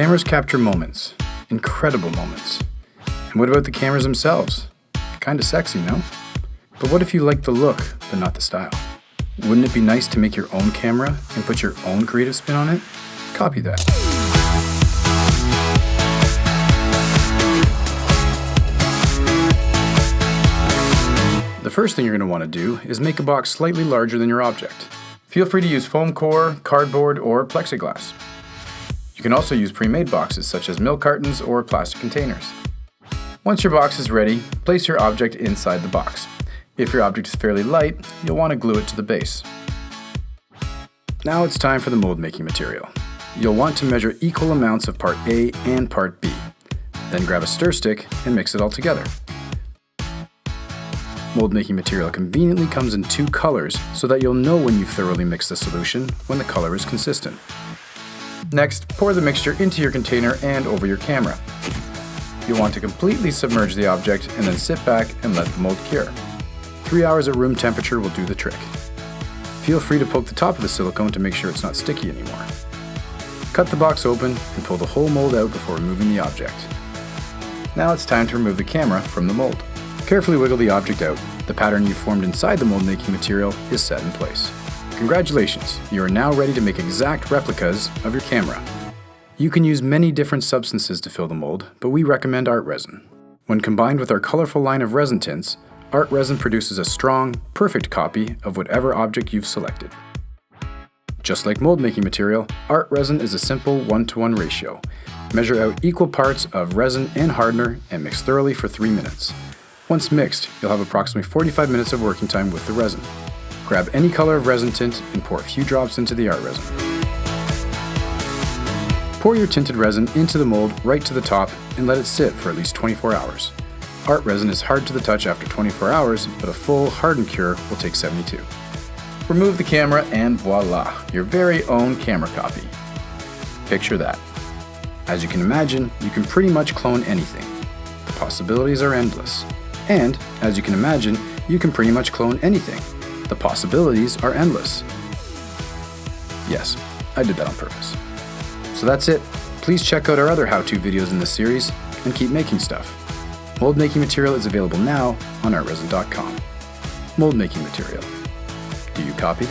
Cameras capture moments, incredible moments. And what about the cameras themselves? Kinda sexy, no? But what if you like the look, but not the style? Wouldn't it be nice to make your own camera and put your own creative spin on it? Copy that. The first thing you're going to want to do is make a box slightly larger than your object. Feel free to use foam core, cardboard, or plexiglass. You can also use pre-made boxes such as milk cartons or plastic containers. Once your box is ready, place your object inside the box. If your object is fairly light, you'll want to glue it to the base. Now it's time for the mold making material. You'll want to measure equal amounts of part A and part B. Then grab a stir stick and mix it all together. Mold making material conveniently comes in two colors so that you'll know when you've thoroughly mixed the solution when the color is consistent. Next, pour the mixture into your container and over your camera. You'll want to completely submerge the object and then sit back and let the mold cure. Three hours at room temperature will do the trick. Feel free to poke the top of the silicone to make sure it's not sticky anymore. Cut the box open and pull the whole mold out before removing the object. Now it's time to remove the camera from the mold. Carefully wiggle the object out. The pattern you formed inside the mold making material is set in place. Congratulations, you are now ready to make exact replicas of your camera. You can use many different substances to fill the mold, but we recommend art resin. When combined with our colorful line of resin tints, art resin produces a strong, perfect copy of whatever object you've selected. Just like mold making material, art resin is a simple one-to-one -one ratio. Measure out equal parts of resin and hardener and mix thoroughly for 3 minutes. Once mixed, you'll have approximately 45 minutes of working time with the resin. Grab any color of resin tint and pour a few drops into the art resin. Pour your tinted resin into the mold right to the top and let it sit for at least 24 hours. Art resin is hard to the touch after 24 hours, but a full hardened cure will take 72. Remove the camera and voila, your very own camera copy. Picture that. As you can imagine, you can pretty much clone anything. The possibilities are endless. And, as you can imagine, you can pretty much clone anything. The possibilities are endless. Yes, I did that on purpose. So that's it. Please check out our other how-to videos in this series, and keep making stuff. Mold making material is available now on artresin.com. Mold making material. Do you copy?